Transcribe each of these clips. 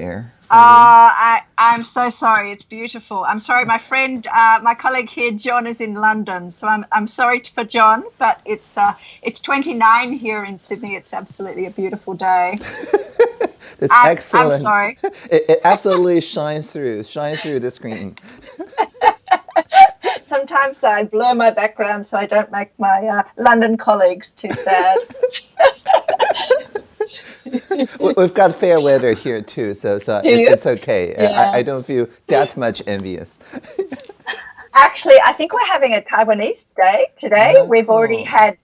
there. Uh, I, I'm so sorry. It's beautiful. I'm sorry. My friend, uh, my colleague here, John, is in London, so I'm, I'm sorry for John, but it's uh, it's 29 here in Sydney. It's absolutely a beautiful day. That's I'm, excellent. I'm sorry. It, it absolutely shines through, shines through the screen. Sometimes I blur my background so I don't make my uh, London colleagues too sad. We've got fair weather here too, so so it, it's okay. Yeah. I, I, don't feel that much envious. Actually, I think we're having a Taiwanese day today. Oh, we've already had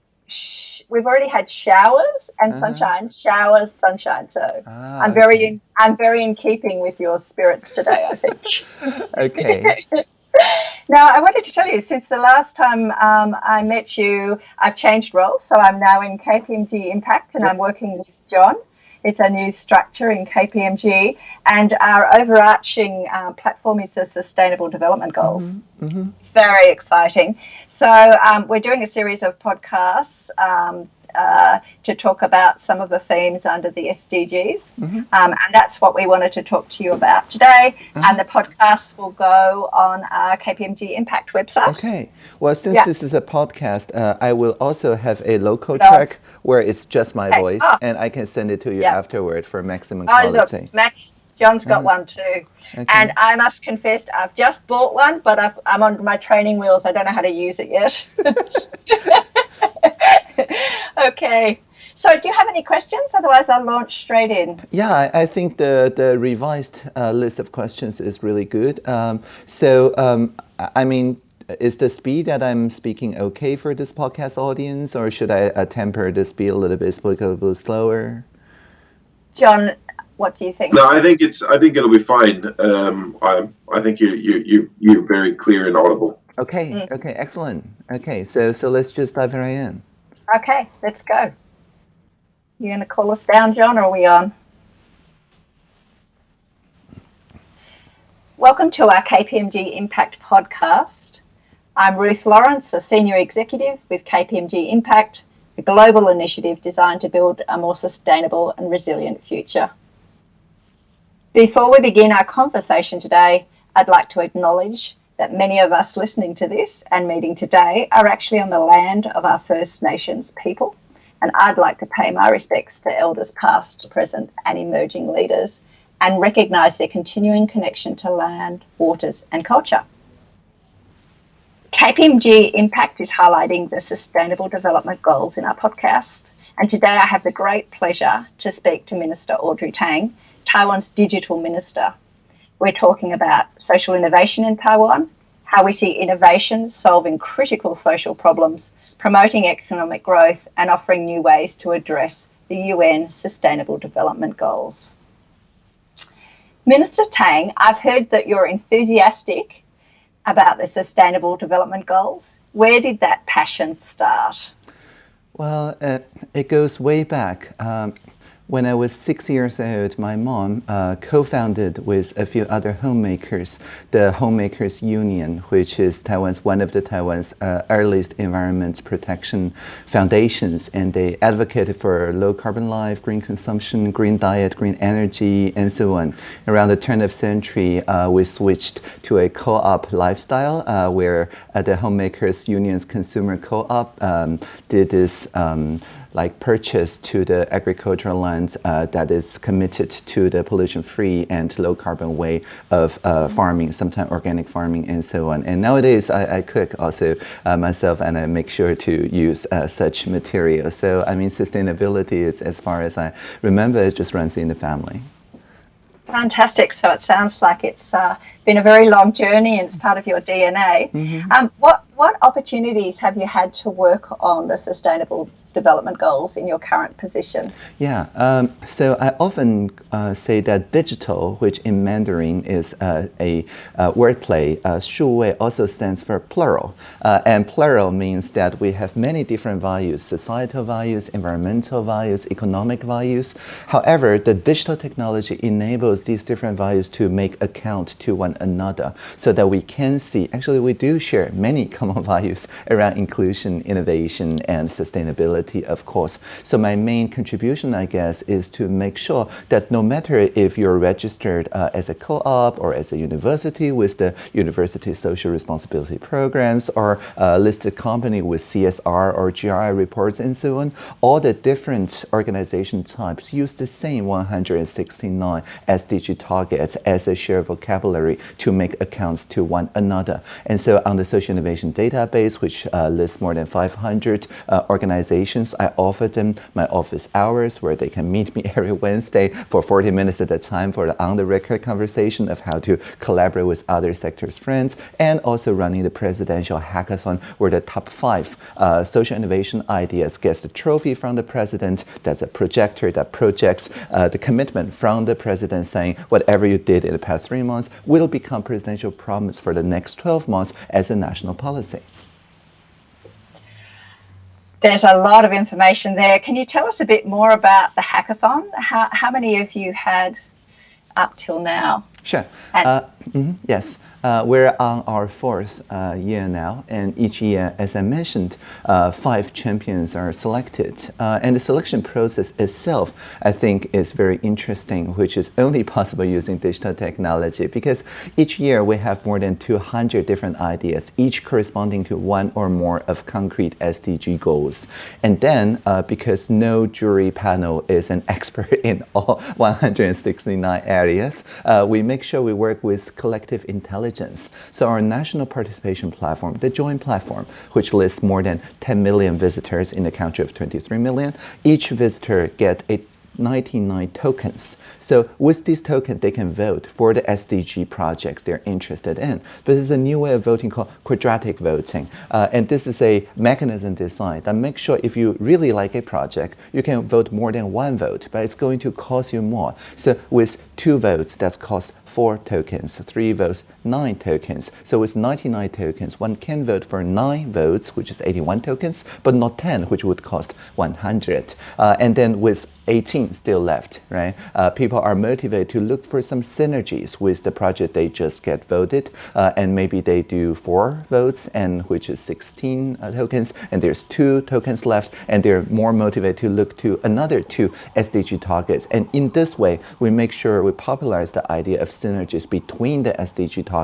we've already had showers and uh-huh. sunshine, showers, sunshine. So ah, I'm very okay. in, I'm very in keeping with your spirits today. I think. okay. now, I wanted to tell you, since the last time um, I met you, I've changed roles. So I'm now in KPMG Impact and. I'm working with John. It's a new structure in KPMG, and our overarching uh, platform is the Sustainable Development Goals. Mm-hmm. Mm-hmm. Very exciting. So, um, we're doing a series of podcasts um, uh, to talk about some of the themes under the SDGs. Mm-hmm. Um, and that's what we wanted to talk to you about today. Mm-hmm. And the podcast will go on our KPMG Impact website. Okay. Well, since yeah. this is a podcast, uh, I will also have a local no. track where it's just my okay. voice, oh. and I can send it to you yeah. afterward for maximum quality. oh. Look, Max, John's got mm-hmm. one too. Okay. And I must confess, I've just bought one, but i am on my training wheels. I don't know how to use it yet. okay. So, do you have any questions? Otherwise, I'll launch straight in. Yeah, I, I think the, the revised uh, list of questions is really good. Um, so, um, I mean, is the speed that I'm speaking okay for this podcast audience, or should I uh, temper the speed a little bit, speak a little slower? John, what do you think? No, I think it's. I think it'll be fine. Um, I, I think you you you you're very clear and audible. Okay. Mm. Okay. Excellent. Okay. So so let's just dive right in. Okay, let's go. You going to call us down, John, or are we on? Welcome to our KPMG Impact podcast. I'm Ruth Lawrence, a senior executive with KPMG Impact, a global initiative designed to build a more sustainable and resilient future. Before we begin our conversation today, I'd like to acknowledge that many of us listening to this and meeting today are actually on the land of our First Nations people. And I'd like to pay my respects to elders past, present, and emerging leaders and recognise their continuing connection to land, waters, and culture. KPMG Impact is highlighting the Sustainable Development Goals in our podcast. And today I have the great pleasure to speak to Minister Audrey Tang, Taiwan's Digital Minister, we're talking about social innovation in Taiwan, how we see innovation solving critical social problems, promoting economic growth, and offering new ways to address the UN Sustainable Development Goals. Minister Tang, I've heard that you're enthusiastic about the Sustainable Development Goals. Where did that passion start? Well, uh, it goes way back. Um, when I was six years old, my mom uh, co-founded with a few other homemakers the Homemakers Union, which is Taiwan's one of the Taiwan's uh, earliest environment protection foundations, and they advocated for low carbon life, green consumption, green diet, green energy, and so on. Around the turn of century, uh, we switched to a co-op lifestyle uh, where uh, the Homemakers Union's consumer co-op um, did this. Um, like purchase to the agricultural land uh, that is committed to the pollution-free and low-carbon way of uh, farming, sometimes organic farming and so on. And nowadays, I, I cook also uh, myself, and I make sure to use uh, such material. So I mean, sustainability is, as far as I remember, it just runs in the family. Fantastic. So it sounds like it's uh, been a very long journey and it's part of your DNA. Mm-hmm. Um, what what opportunities have you had to work on the sustainable development goals in your current position? Yeah, um, so I often uh, say that digital, which in Mandarin is uh, a uh, wordplay, uh, 数位 also stands for plural. Uh, and plural means that we have many different values, societal values, environmental values, economic values. However, the digital technology enables these different values to make account to one another so that we can see actually we do share many common values around inclusion, innovation, and sustainability, of course. So my main contribution, I guess, is to make sure that no matter if you're registered uh, as a co-op or as a university with the university social responsibility programs or a listed company with CSR or GRI reports and so on, all the different organization types use the same 169 SDG targets as a shared vocabulary to make accounts to one another. And so on the social innovation database, which uh, lists more than 500 uh, organizations, I offer them my office hours where they can meet me every Wednesday for 40 minutes at a time for the on-the-record conversation of how to collaborate with other sectors friends, and also running the presidential hackathon where the top five uh, social innovation ideas gets the trophy from the president. That's a projector that projects uh, the commitment from the president saying whatever you did in the past three months will become presidential promise for the next 12 months as a national policy. There's a lot of information there. Can you tell us a bit more about the hackathon? How, how many of you had up till now? Sure. Uh, mm -hmm, yes. Uh, we're on our fourth uh, year now, and each year, as I mentioned, uh, five champions are selected. Uh, and the selection process itself, I think, is very interesting, which is only possible using digital technology because each year we have more than 200 different ideas, each corresponding to one or more of concrete SDG goals. And then, uh, because no jury panel is an expert in all 169 areas, uh, we make sure we work with collective intelligence. So our national participation platform, the JOIN platform, which lists more than 10 million visitors in a country of 23 million, each visitor get a 99 tokens. So with these tokens, they can vote for the SDG projects they're interested in. This is a new way of voting called quadratic voting. Uh, and this is a mechanism designed that makes sure if you really like a project, you can vote more than one vote, but it's going to cost you more. So with two votes, that's cost four tokens, three votes, nine tokens. So with 99 tokens, one can vote for nine votes, which is 81 tokens, but not 10, which would cost 100. Uh, and then with 18 still left, right? Uh, people are motivated to look for some synergies with the project they just get voted, uh, and maybe they do four votes, and which is 16 uh, tokens, and there's two tokens left, and they're more motivated to look to another two SDG targets. And in this way, we make sure we popularize the idea of synergies between the SDG targets.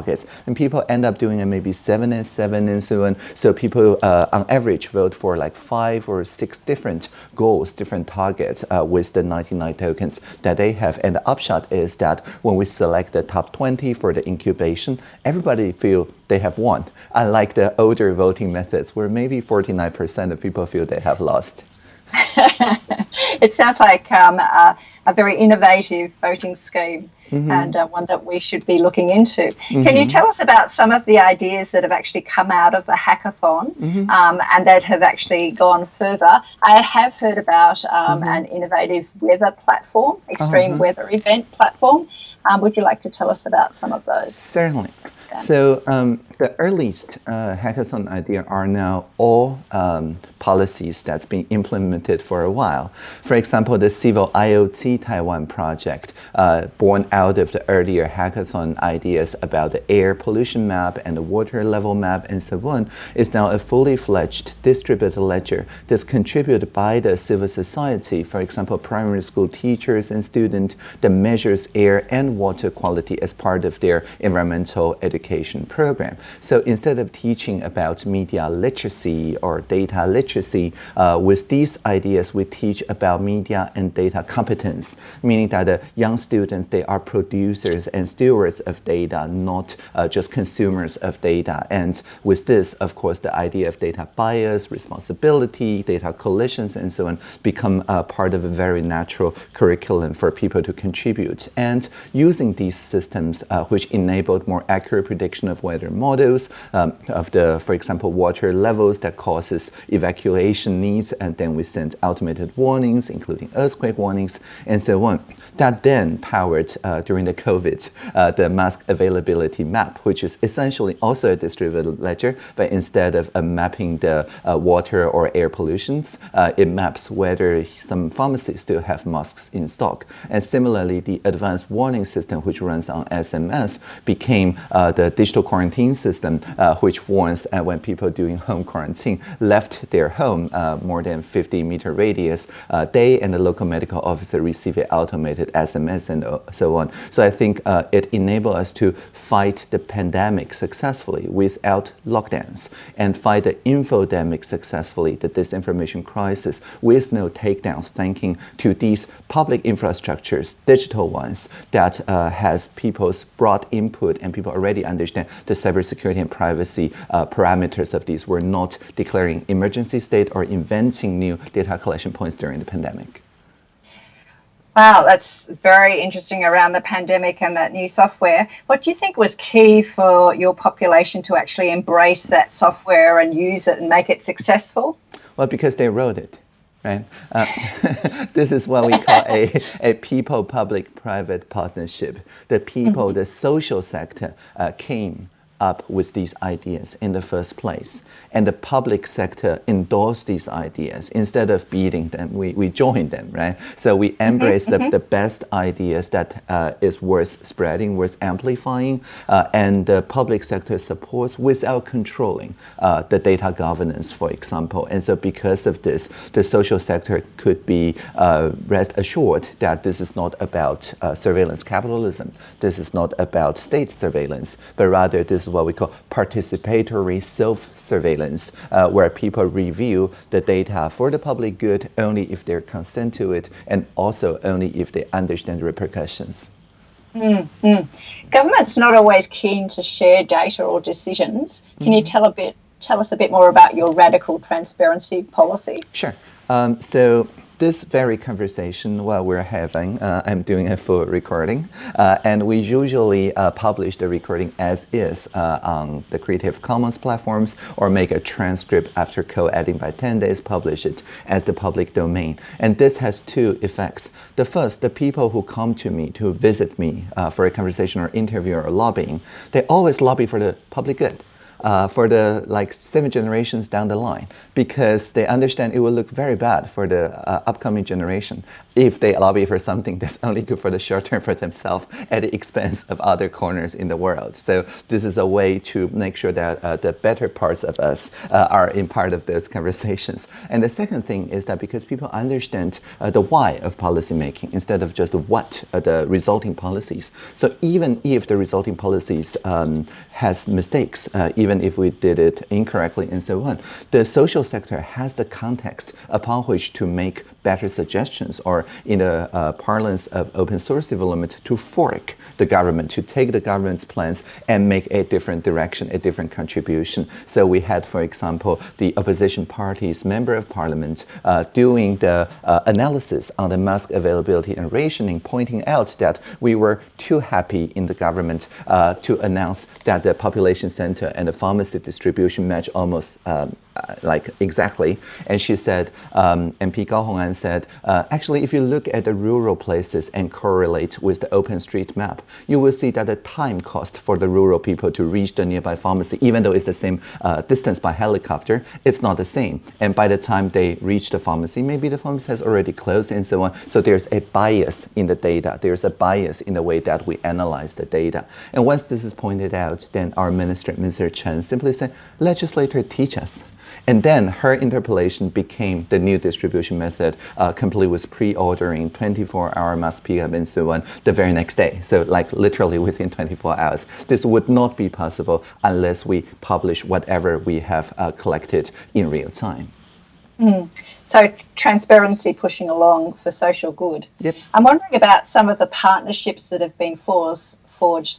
And people end up doing it maybe seven and seven and so on. So people, uh, on average, vote for like five or six different goals, different targets uh, with the 99 tokens that they have. And the upshot is that when we select the top 20 for the incubation, everybody feel they have won, unlike the older voting methods where maybe 49% of people feel they have lost. it sounds like um, a, a very innovative voting scheme. Mm-hmm. and uh, one that we should be looking into. Mm-hmm. Can you tell us about some of the ideas that have actually come out of the hackathon mm-hmm. um, and that have actually gone further? I have heard about um, mm-hmm. an innovative weather platform, extreme uh-huh. weather event platform. Um, would you like to tell us about some of those? Certainly. So um, the earliest uh, hackathon idea are now all um, policies that's been implemented for a while. For example, the Civil IoT Taiwan project, uh, born out of the earlier hackathon ideas about the air pollution map and the water level map and so on, is now a fully fledged distributed ledger that's contributed by the civil society, for example, primary school teachers and students that measures air and water quality as part of their environmental education program. So instead of teaching about media literacy or data literacy, uh, with these ideas, we teach about media and data competence, meaning that the young students, they are producers and stewards of data, not uh, just consumers of data. And with this, of course, the idea of data bias, responsibility, data collisions, and so on become uh, part of a very natural curriculum for people to contribute. And using these systems, uh, which enabled more accurate prediction of weather models, models um, of the, for example, water levels that causes evacuation needs, and then we send automated warnings, including earthquake warnings, and so on. That then powered uh, during the COVID uh, the mask availability map, which is essentially also a distributed ledger, but instead of uh, mapping the uh, water or air pollutions, uh, it maps whether some pharmacies still have masks in stock. And similarly, the advanced warning system, which runs on SMS, became uh, the digital quarantine system, which warns when people doing home quarantine left their home more than 50 meter radius, they and the local medical officer receive an automated SMS and uh, so on. So I think uh, it enabled us to fight the pandemic successfully without lockdowns and fight the infodemic successfully, the disinformation crisis, with no takedowns, thanking to these public infrastructures, digital ones, that uh, has people's broad input and people already understand the cybersecurity and privacy uh, parameters of these. We're not declaring emergency state or inventing new data collection points during the pandemic. Wow, that's very interesting around the pandemic and that new software. What do you think was key for your population to actually embrace that software and use it and make it successful? Well, because they wrote it, right? Uh, this is what we call a, a people public private partnership. The people, mm -hmm. the social sector uh, came up with these ideas in the first place. And the public sector endorsed these ideas. Instead of beating them, we, we join them, right? So we mm-hmm, embrace mm -hmm, the, the best ideas that uh, is worth spreading, worth amplifying, uh, and the public sector supports without controlling uh, the data governance, for example. And so because of this, the social sector could be uh, rest assured that this is not about uh, surveillance capitalism. This is not about state surveillance, but rather this what we call participatory self-surveillance, uh, where people review the data for the public good only if they consent to it and also only if they understand the repercussions. Mm, mm. Government's not always keen to share data or decisions. Can mm. you tell a bit, tell us a bit more about your radical transparency policy? Sure. Um, so this very conversation while we're having, uh, I'm doing a full recording, uh, and we usually uh, publish the recording as is uh, on the Creative Commons platforms or make a transcript after co-editing by 10 days, publish it as the public domain. And this has two effects. The first, the people who come to me to visit me uh, for a conversation or interview or lobbying, they always lobby for the public good uh, for the like seven generations down the line because they understand it will look very bad for the uh, upcoming generation if they lobby for something that's only good for the short term for themselves at the expense of other corners in the world. So this is a way to make sure that uh, the better parts of us uh, are in part of those conversations. And the second thing is that because people understand uh, the why of policymaking instead of just what are the resulting policies. So even if the resulting policies um, has mistakes, uh, even if we did it incorrectly and so on, the social sector has the context upon which to make better suggestions or in the uh, parlance of open source development to fork the government, to take the government's plans and make a different direction, a different contribution. So we had, for example, the opposition party's member of parliament uh, doing the uh, analysis on the mask availability and rationing, pointing out that we were too happy in the government uh, to announce that the population center and the pharmacy distribution match almost um, uh, like exactly. And she said, um, MP Gao Hongan said, uh, actually, if you look at the rural places and correlate with the OpenStreetMap, you will see that the time cost for the rural people to reach the nearby pharmacy, even though it's the same uh, distance by helicopter, it's not the same. And by the time they reach the pharmacy, maybe the pharmacy has already closed and so on. So there's a bias in the data. There's a bias in the way that we analyze the data. And once this is pointed out, then our minister, Mr. Chen, simply said, legislator, teach us. And then her interpellation became the new distribution method, uh, complete with pre-ordering 24-hour mass pickup and so on the very next day. So like literally within 24 hours. This would not be possible unless we publish whatever we have uh, collected in real time. Mm. So transparency pushing along for social good. Yep. I'm wondering about some of the partnerships that have been forged.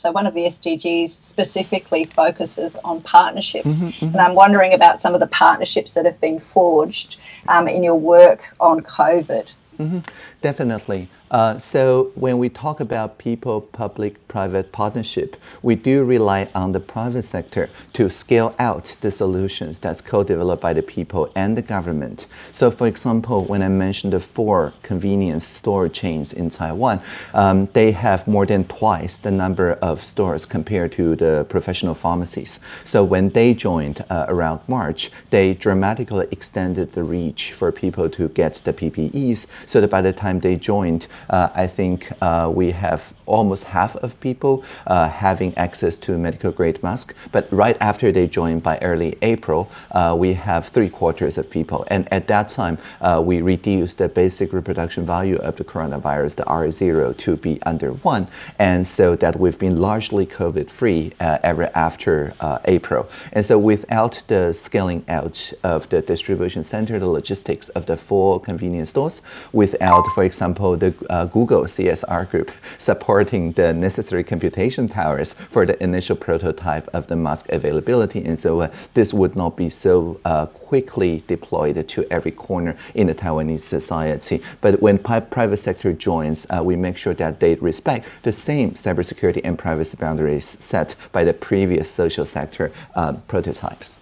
So one of the SDGs specifically focuses on partnerships. Mm -hmm, mm -hmm. And I'm wondering about some of the partnerships that have been forged um, in your work on COVID. Mm -hmm. Definitely. Uh, so when we talk about people-public-private partnership, we do rely on the private sector to scale out the solutions that's co-developed by the people and the government. So for example, when I mentioned the four convenience store chains in Taiwan, um, they have more than twice the number of stores compared to the professional pharmacies. So when they joined uh, around March, they dramatically extended the reach for people to get the PPEs so that by the time they joined, I think uh, we have almost half of people uh, having access to medical grade mask. But right after they joined by early April, uh, we have three quarters of people. And at that time, uh, we reduced the basic reproduction value of the coronavirus, the R0, to be under one. And so that we've been largely COVID free uh, ever after uh, April. And so without the scaling out of the distribution center, the logistics of the four convenience stores, without, for example, the uh, Google CSR group support supporting the necessary computation powers for the initial prototype of the mask availability. And so uh, this would not be so uh, quickly deployed to every corner in the Taiwanese society. But when private sector joins, uh, we make sure that they respect the same cybersecurity and privacy boundaries set by the previous social sector uh, prototypes.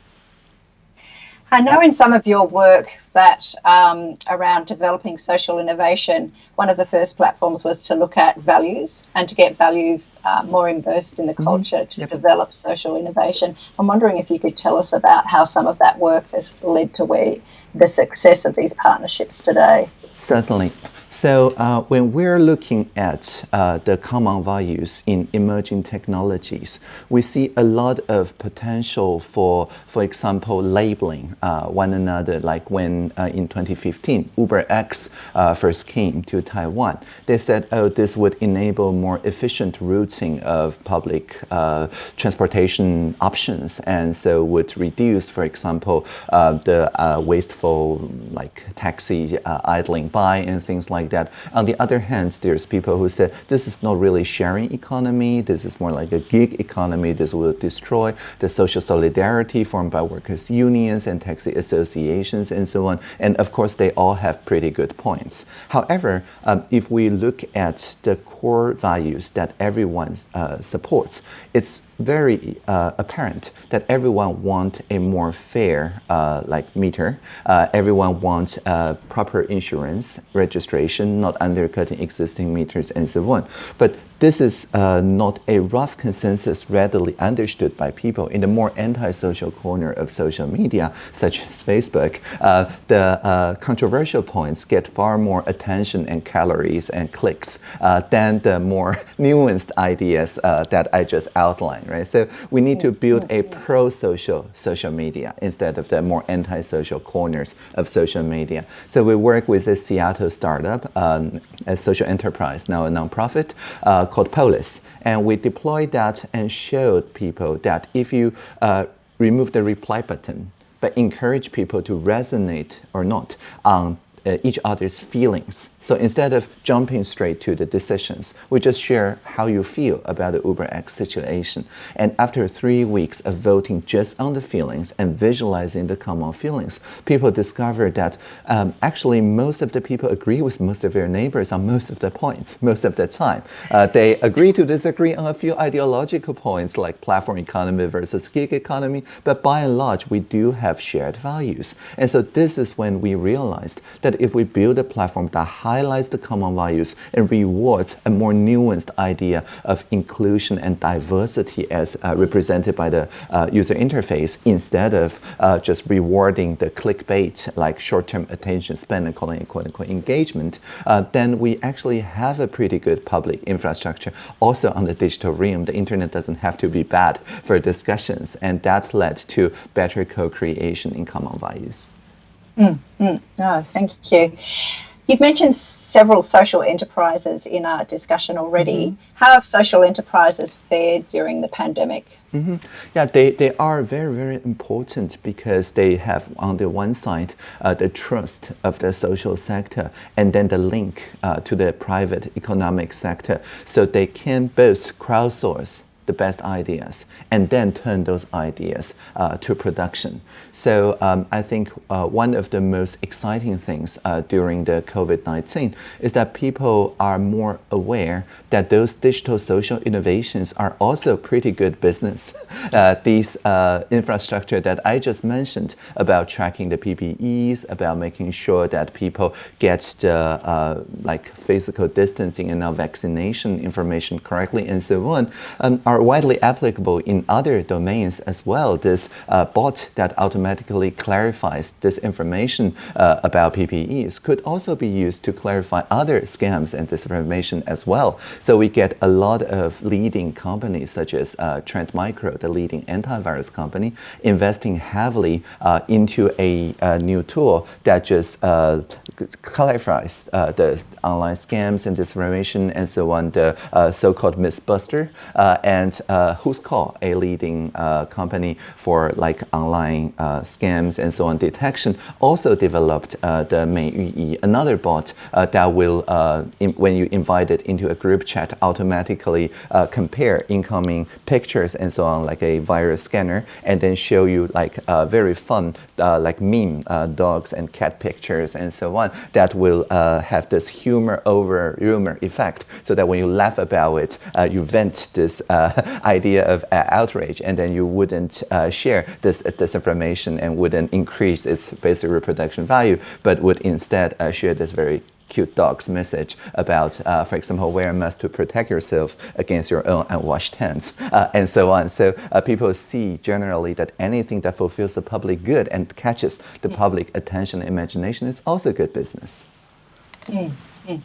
I know in some of your work that um, around developing social innovation, one of the first platforms was to look at values and to get values uh, more immersed in the mm-hmm. culture mm -hmm. to yep. develop social innovation. I'm wondering if you could tell us about how some of that work has led to where the success of these partnerships today. Certainly. So uh, when we're looking at uh, the common values in emerging technologies, we see a lot of potential for, for example, labeling uh, one another. Like when uh, in 2015, UberX uh, first came to Taiwan, they said, oh, this would enable more efficient routing of public uh, transportation options, and so would reduce, for example, the wasteful like taxi idling by and things like like that. On the other hand, there's people who say this is not really sharing economy. This is more like a gig economy. This will destroy the social solidarity formed by workers' unions and taxi associations and so on. And of course, they all have pretty good points. However, um, if we look at the core values that everyone uh, supports, it's very uh, apparent that everyone wants a more fair uh, like meter. Uh, everyone wants uh, proper insurance registration, not undercutting existing meters and so on. But this is uh, not a rough consensus readily understood by people in the more antisocial corner of social media, such as Facebook. Uh, the uh, controversial points get far more attention and calories and clicks uh, than the more nuanced ideas uh, that I just outlined, right? So we need to build a pro-social social media instead of the more antisocial corners of social media. So we work with a Seattle startup, um, a social enterprise, now a nonprofit, uh, called Polis. And we deployed that and showed people that if you uh, remove the reply button, but encourage people to resonate or not on uh, each other's feelings. So instead of jumping straight to the decisions, we just share how you feel about the UberX situation. And after three weeks of voting just on the feelings and visualizing the common feelings, people discovered that um, actually most of the people agree with most of their neighbors on most of the points, most of the time. Uh, they agree to disagree on a few ideological points like platform economy versus gig economy, but by and large, we do have shared values. And so this is when we realized that that if we build a platform that highlights the common values and rewards a more nuanced idea of inclusion and diversity as uh, represented by the uh, user interface instead of uh, just rewarding the clickbait like short-term attention span and calling it quote-unquote engagement, uh, then we actually have a pretty good public infrastructure. Also on the digital realm, the internet doesn't have to be bad for discussions and that led to better co-creation in common values. Mm, mm. Oh, thank you. You've mentioned several social enterprises in our discussion already. Mm -hmm. How have social enterprises fared during the pandemic? Mm -hmm. Yeah, they, they are very, very important because they have, on the one side, uh, the trust of the social sector and then the link uh, to the private economic sector. So they can both crowdsource the best ideas and then turn those ideas uh, to production. So um, I think uh, one of the most exciting things uh, during the COVID-19 is that people are more aware that those digital social innovations are also pretty good business. Uh, these uh, infrastructure that I just mentioned about tracking the PPEs, about making sure that people get the uh, like physical distancing and now vaccination information correctly and so on um, are widely applicable in other domains as well. This uh, bot that automatically clarifies this information uh, about PPEs could also be used to clarify other scams and disinformation as well. So we get a lot of leading companies such as uh, Trend Micro, the leading antivirus company, investing heavily uh, into a, a, new tool that just uh, clarifies uh, the online scams and disinformation and so on, the so-called Mythbuster and uh, Whoscall, a leading uh, company for like online uh, scams and so on detection, also developed uh, the Mei another bot uh, that will, uh, when you invite it into a group chat, automatically compare incoming pictures and so on, like a virus scanner, and then show you like very fun, like meme dogs and cat pictures and so on, that will have this humor over rumor effect, so that when you laugh about it, you vent this idea of uh, outrage, and then you wouldn't uh, share this this information and wouldn't increase its basic reproduction value, but would instead uh, share this very cute dog's message about, uh, for example, wear a mask to protect yourself against your own unwashed hands, uh, and so on. So uh, people see generally that anything that fulfills the public good and catches the public attention and imagination is also good business. Mm, mm.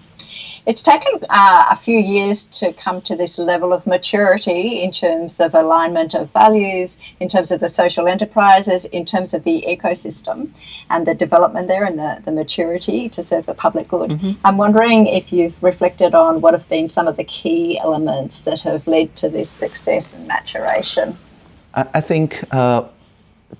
It's taken uh, a few years to come to this level of maturity in terms of alignment of values, in terms of the social enterprises, in terms of the ecosystem and the development there and the, the maturity to serve the public good. Mm-hmm. I'm wondering if you've reflected on what have been some of the key elements that have led to this success and maturation. I, I think uh,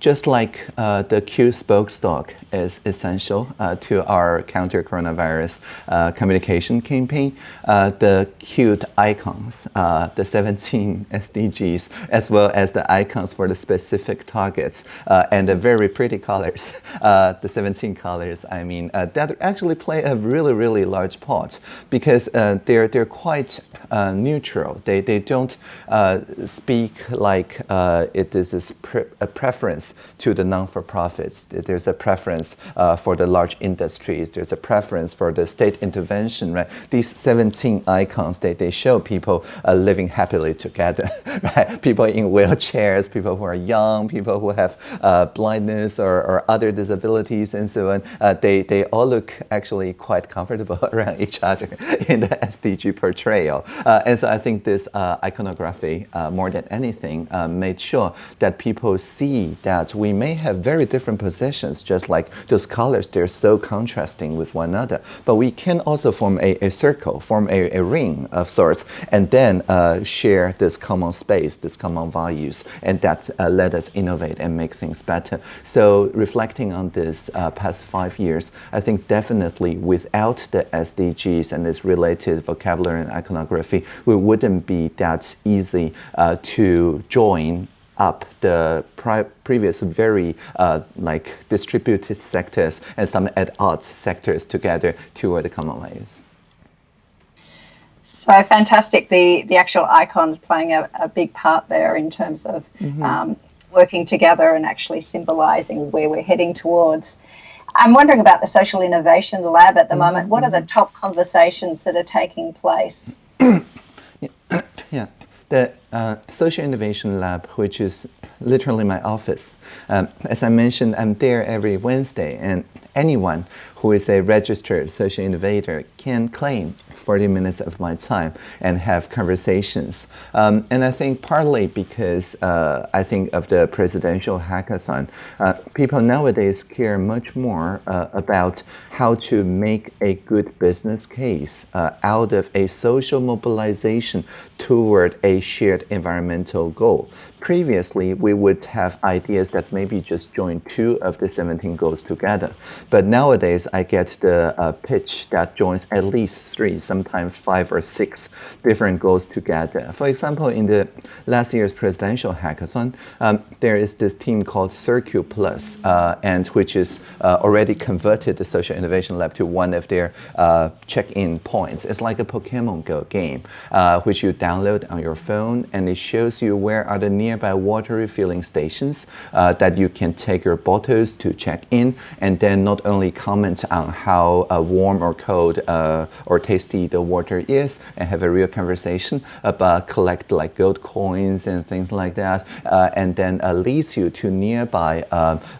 just like uh, the Q spokesdog is essential uh, to our counter coronavirus uh, communication campaign, uh, the cute icons, uh, the 17 SDGs, as well as the icons for the specific targets, uh, and the very pretty colors, the 17 colors, I mean, that actually play a really, really large part because they're, they're quite neutral. They, they don't speak like it is pre a preference to the non-for-profits. There's a preference uh, for the large industries. There's a preference for the state intervention, right? These 17 icons, they, they show people uh, living happily together, right? People in wheelchairs, people who are young, people who have uh, blindness or, or other disabilities and so on. Uh, they, they all look actually quite comfortable around each other in the SDG portrayal. Uh, and so I think this uh, iconography, more than anything, made sure that people see that we may have very different positions, just like those colors, they're so contrasting with one another. But we can also form a, a circle, form a, a ring of sorts, and then uh, share this common space, this common values, and that uh, let us innovate and make things better. So reflecting on this uh, past five years, I think definitely without the SDGs and its related vocabulary and iconography, we wouldn't be that easy uh, to join up the previous very uh, like distributed sectors and some at odds sectors together toward the common values. So fantastic! The the actual icons playing a, a big part there in terms of mm -hmm. um, working together and actually symbolising where we're heading towards. I'm wondering about the Social Innovation Lab at the mm -hmm. moment. What are the mm-hmm. top conversations that are taking place? the uh, Social Innovation Lab, which is literally my office. Um, as I mentioned, I'm there every Wednesday, and anyone who is a registered social innovator can claim 40 minutes of my time and have conversations. Um, and I think partly because uh, I think of the presidential hackathon, uh, people nowadays care much more uh, about how to make a good business case uh, out of a social mobilization toward a shared environmental goal previously we would have ideas that maybe just join two of the 17 goals together. But nowadays I get the uh, pitch that joins at least three, sometimes five or six different goals together. For example, in the last year's presidential hackathon, um, there is this team called Circuit Plus, uh, and which is uh, already converted the Social Innovation Lab to one of their uh, check-in points. It's like a Pokemon Go game, uh, which you download on your phone, and it shows you where are the nearby water refilling stations uh, that you can take your bottles to check in, and then not only comment on how uh, warm or cold uh, or tasty the water is, and have a real conversation, but collect like gold coins and things like that, uh, and then leads you to nearby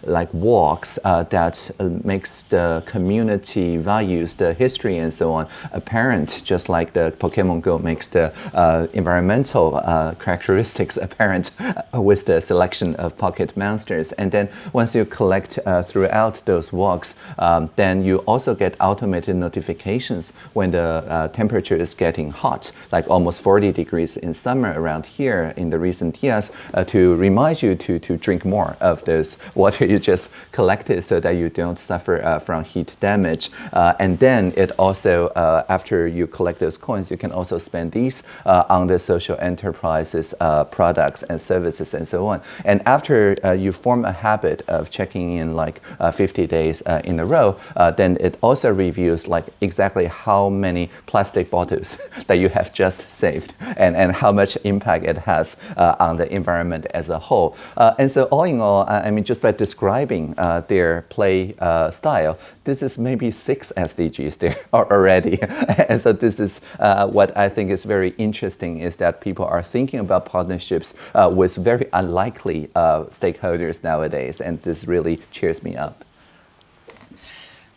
like walks that makes the community values, the history and so on apparent, just like the Pokemon Go makes the uh, environmental uh, characteristics apparent. uh, with the selection of pocket monsters. And then once you collect uh, throughout those walks, um, then you also get automated notifications when the uh, temperature is getting hot, like almost 40 degrees in summer around here in the recent years, uh, to remind you to, to drink more of this water you just collected so that you don't suffer from heat damage. and then it also, after you collect those coins, you can also spend these on the social enterprises products and services and so on. And after uh, you form a habit of checking in like uh, 50 days uh, in a row, uh, then it also reviews like exactly how many plastic bottles that you have just saved and, and how much impact it has uh, on the environment as a whole. Uh, and so all in all, I mean, just by describing their play style, this is maybe six SDGs there already. and so this is what I think is very interesting is that people are thinking about partnerships uh, with very unlikely uh, stakeholders nowadays, and this really cheers me up.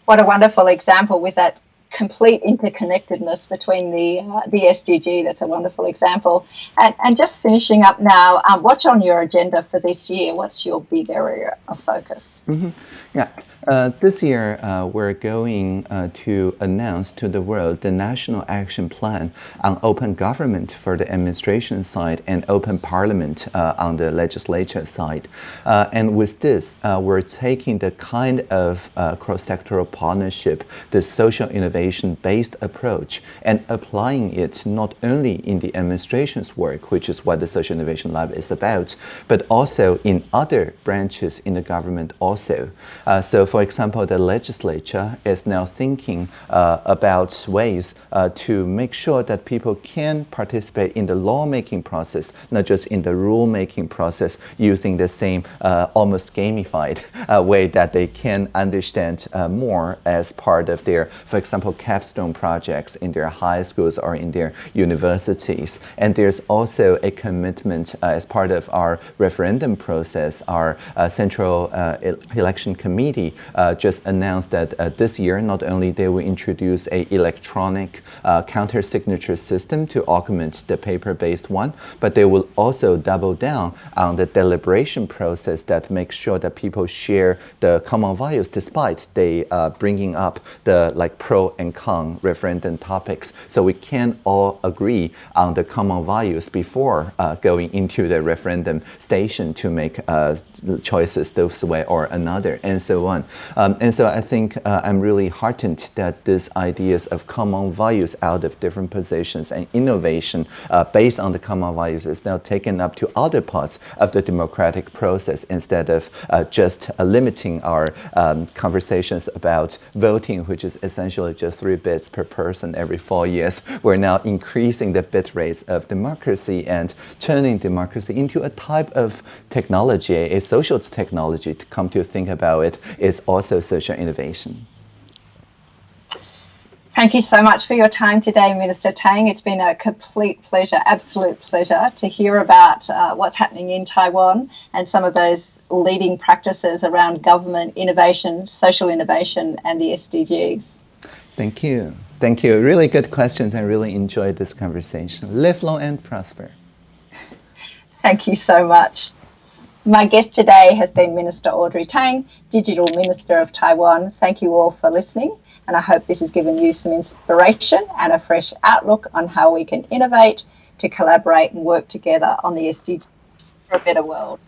What a wonderful example with that complete interconnectedness between the uh, the SDG. That's a wonderful example. And, and just finishing up now, um, what's on your agenda for this year? What's your big area of focus? Mm -hmm. Yeah, uh, this year, uh, we're going uh, to announce to the world the National Action Plan on open government for the administration side and open parliament uh, on the legislature side. Uh, and with this, uh, we're taking the kind of cross-sectoral partnership, the social innovation-based approach, and applying it not only in the administration's work, which is what the Social Innovation Lab is about, but also in other branches in the government also. So for example, the legislature is now thinking uh, about ways uh, to make sure that people can participate in the lawmaking process, not just in the rulemaking process, using the same uh, almost gamified uh, way that they can understand uh, more as part of their, for example, capstone projects in their high schools or in their universities. And there's also a commitment uh, as part of our referendum process, our Central Election Committee uh, just announced that uh, this year, not only they will introduce a electronic uh, counter signature system to augment the paper-based one, but they will also double down on the deliberation process that makes sure that people share the common values despite they uh, bringing up the like pro and con referendum topics. So we can all agree on the common values before uh, going into the referendum station to make uh, choices this way or another and so on. Um, and so I think uh, I'm really heartened that these ideas of common values out of different positions and innovation uh, based on the common values is now taken up to other parts of the democratic process instead of uh, just uh, limiting our um, conversations about voting, which is essentially just three bits per person every four years. We're now increasing the bit rates of democracy and turning democracy into a type of technology, a social technology to come to think about it is also social innovation. Thank you so much for your time today, Minister Tang. It's been a complete pleasure, absolute pleasure to hear about uh, what's happening in Taiwan and some of those leading practices around government innovation, social innovation, and the SDGs. Thank you. Thank you. Really good questions. I really enjoyed this conversation. Live long and prosper. Thank you so much. My guest today has been Minister Audrey Tang, Digital Minister of Taiwan. Thank you all for listening, and I hope this has given you some inspiration and a fresh outlook on how we can innovate to collaborate and work together on the SDGs for a better world.